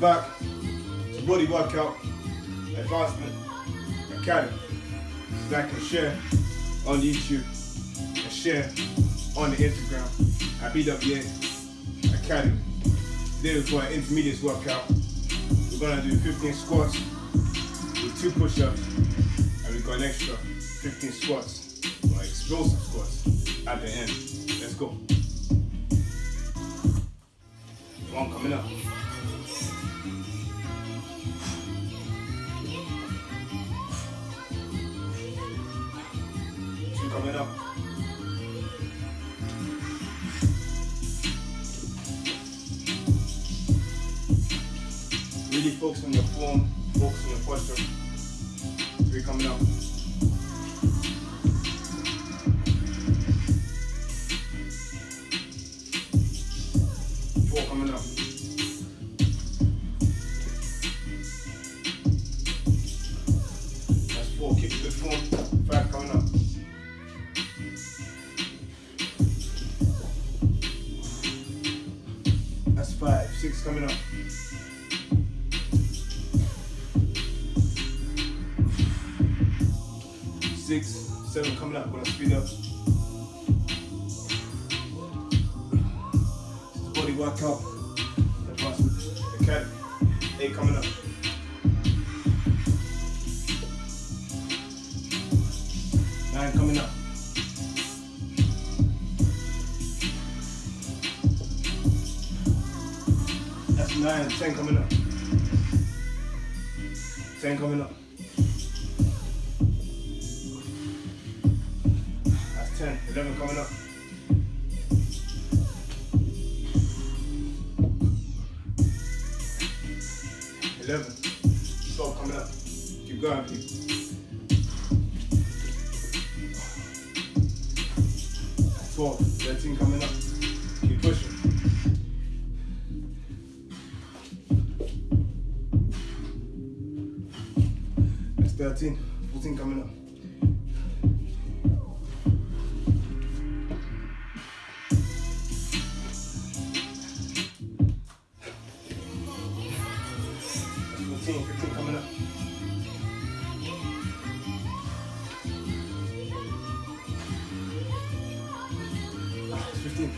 Welcome back to Body Workout Advancement Academy. Like and share on YouTube and share on the Instagram at BWA Academy. Today we're for an intermediate workout. We're gonna do 15 squats with two push-ups and we've got an extra 15 squats or explosive squats at the end. Let's go. One coming up. Coming up. Really focus on your form, focus on your posture. Three coming up. Coming up. Six, seven coming up. Gonna speed up. Body workout. Advancement Academy. Eight coming up. Nine. Ten coming up. Ten coming up. That's ten. Eleven coming up. Eleven. Twelve coming up. Keep going, people. Twelve. Thirteen coming up. 13. 14 coming up. That's 14, 15 coming up. Ah, it's 15.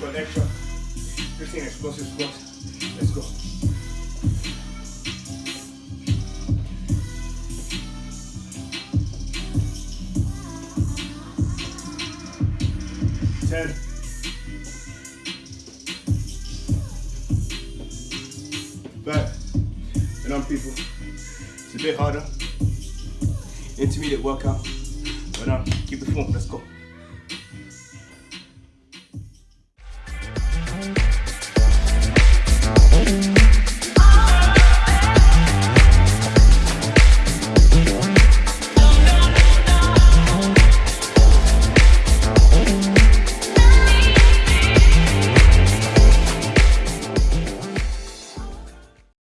Got extra 15 explosive squats. Let's go. Ten. But, and on people, it's a bit harder. Intermediate workout. But now, keep the form, let's go.